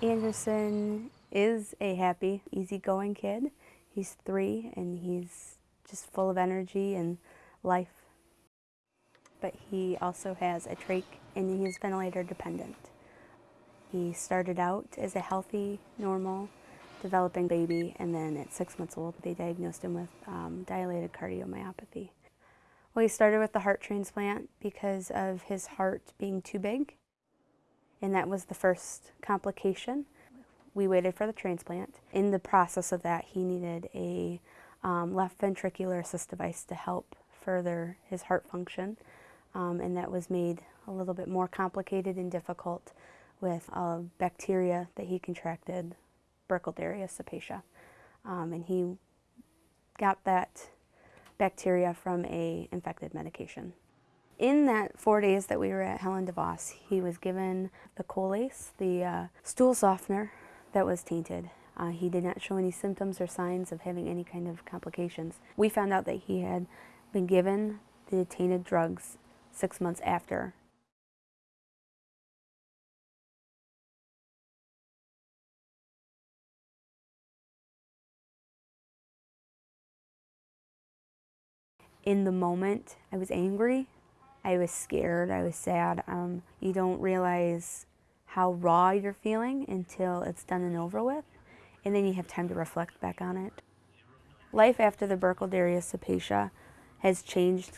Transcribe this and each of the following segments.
Anderson is a happy, easygoing kid. He's three and he's just full of energy and life. But he also has a trach and he's ventilator dependent. He started out as a healthy, normal, developing baby and then at six months old they diagnosed him with um, dilated cardiomyopathy. Well, he started with the heart transplant because of his heart being too big and that was the first complication. We waited for the transplant. In the process of that, he needed a um, left ventricular assist device to help further his heart function, um, and that was made a little bit more complicated and difficult with a bacteria that he contracted, Burkholderia cepacia. Um, and he got that bacteria from a infected medication. In that four days that we were at Helen DeVos, he was given the Colace, the uh, stool softener that was tainted. Uh, he did not show any symptoms or signs of having any kind of complications. We found out that he had been given the tainted drugs six months after. In the moment, I was angry I was scared, I was sad. Um, you don't realize how raw you're feeling until it's done and over with, and then you have time to reflect back on it. Life after the Burkholderia cepacia has changed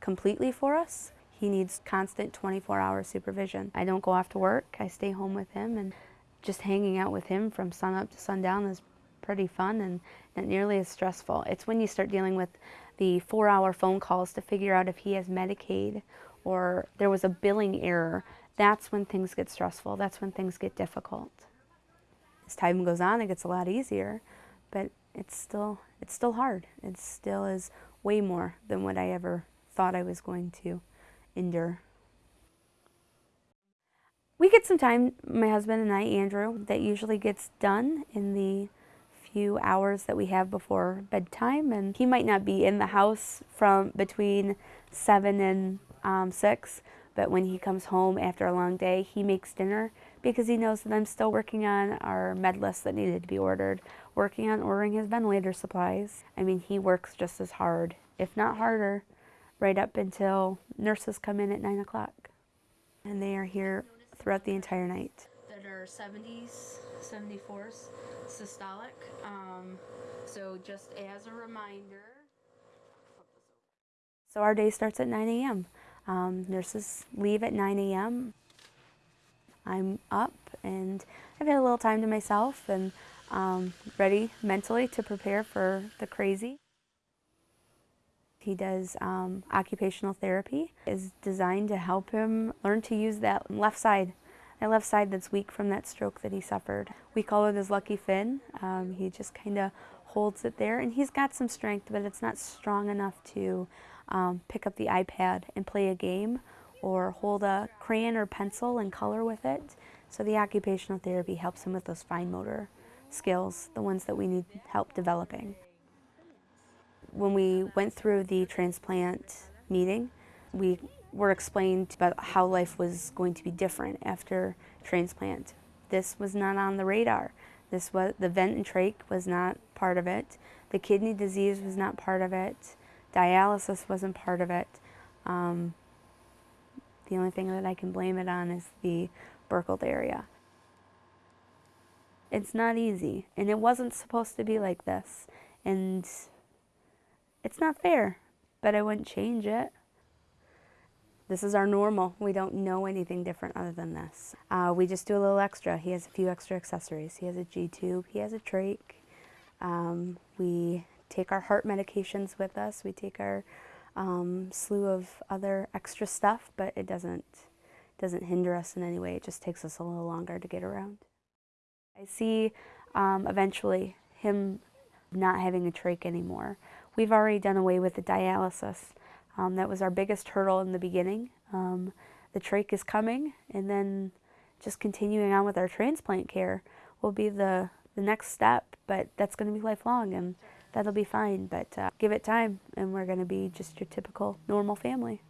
completely for us. He needs constant 24-hour supervision. I don't go off to work. I stay home with him, and just hanging out with him from sunup to sundown is pretty fun and not nearly as stressful. It's when you start dealing with the four hour phone calls to figure out if he has Medicaid or there was a billing error, that's when things get stressful. That's when things get difficult. As time goes on, it gets a lot easier, but it's still, it's still hard. It still is way more than what I ever thought I was going to endure. We get some time, my husband and I, Andrew, that usually gets done in the few hours that we have before bedtime and he might not be in the house from between 7 and um, 6 but when he comes home after a long day he makes dinner because he knows that I'm still working on our med list that needed to be ordered, working on ordering his ventilator supplies. I mean he works just as hard, if not harder, right up until nurses come in at 9 o'clock. And they are here throughout the entire night. That are 70s, 74s systolic. Um, so just as a reminder. So our day starts at 9 a.m. Um, nurses leave at 9 a.m. I'm up and I've had a little time to myself and um, ready mentally to prepare for the crazy. He does um, occupational therapy. is designed to help him learn to use that left side my left side that's weak from that stroke that he suffered. We call it his lucky fin. Um, he just kind of holds it there and he's got some strength but it's not strong enough to um, pick up the iPad and play a game or hold a crayon or pencil and color with it. So the occupational therapy helps him with those fine motor skills, the ones that we need help developing. When we went through the transplant meeting, we were explained about how life was going to be different after transplant. This was not on the radar. This was the vent and trach was not part of it. The kidney disease was not part of it. Dialysis wasn't part of it. Um, the only thing that I can blame it on is the Burkholderia. It's not easy, and it wasn't supposed to be like this. And it's not fair, but I wouldn't change it. This is our normal. We don't know anything different other than this. Uh, we just do a little extra. He has a few extra accessories. He has a G-tube, he has a trach. Um, we take our heart medications with us. We take our um, slew of other extra stuff, but it doesn't, doesn't hinder us in any way. It just takes us a little longer to get around. I see um, eventually him not having a trach anymore. We've already done away with the dialysis. Um, that was our biggest hurdle in the beginning. Um, the trach is coming, and then just continuing on with our transplant care will be the, the next step, but that's going to be lifelong, and that'll be fine. But uh, give it time, and we're going to be just your typical normal family.